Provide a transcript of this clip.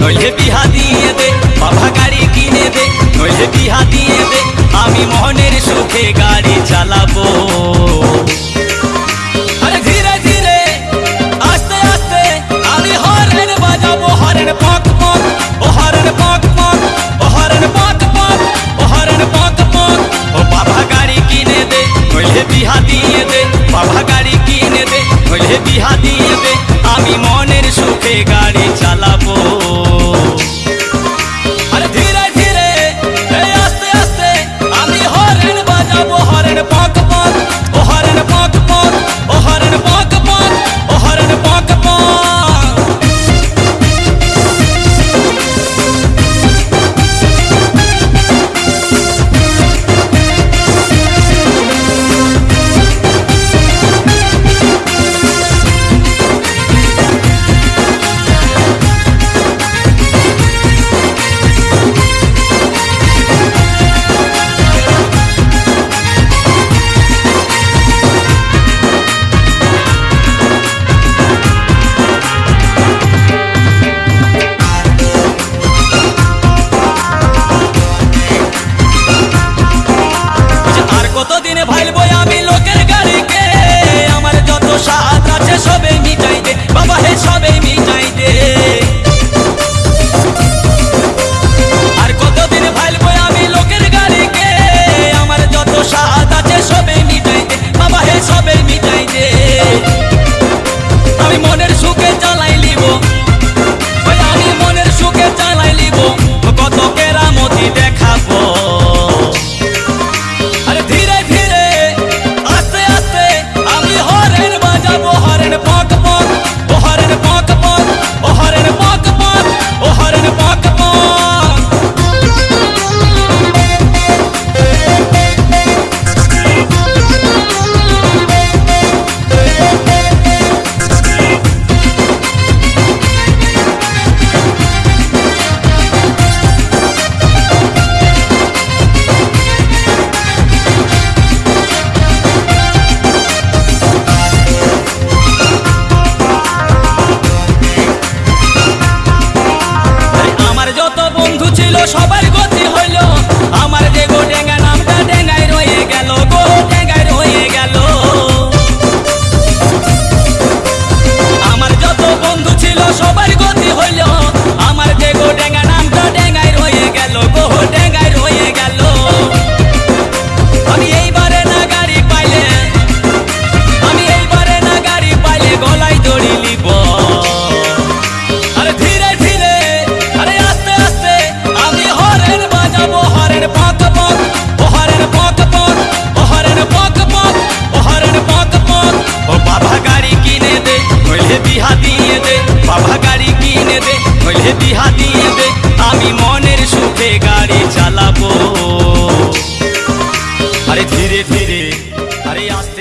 নইলে বিহা দিয়ে দে, বাবা গাড়ি কিনে দে। নইলে বিহা দিয়ে দে, আমি মোহনের সুখে গাড়ি চালাবো। দিয়ে দে, বাবা গাড়ি কিনে দে। হইলে বিহা দিয়ে দে, আমি মনের সুখে ব্যবহারের eso সবার চালাবো আরে ধীরে ধীরে আরে আস্তে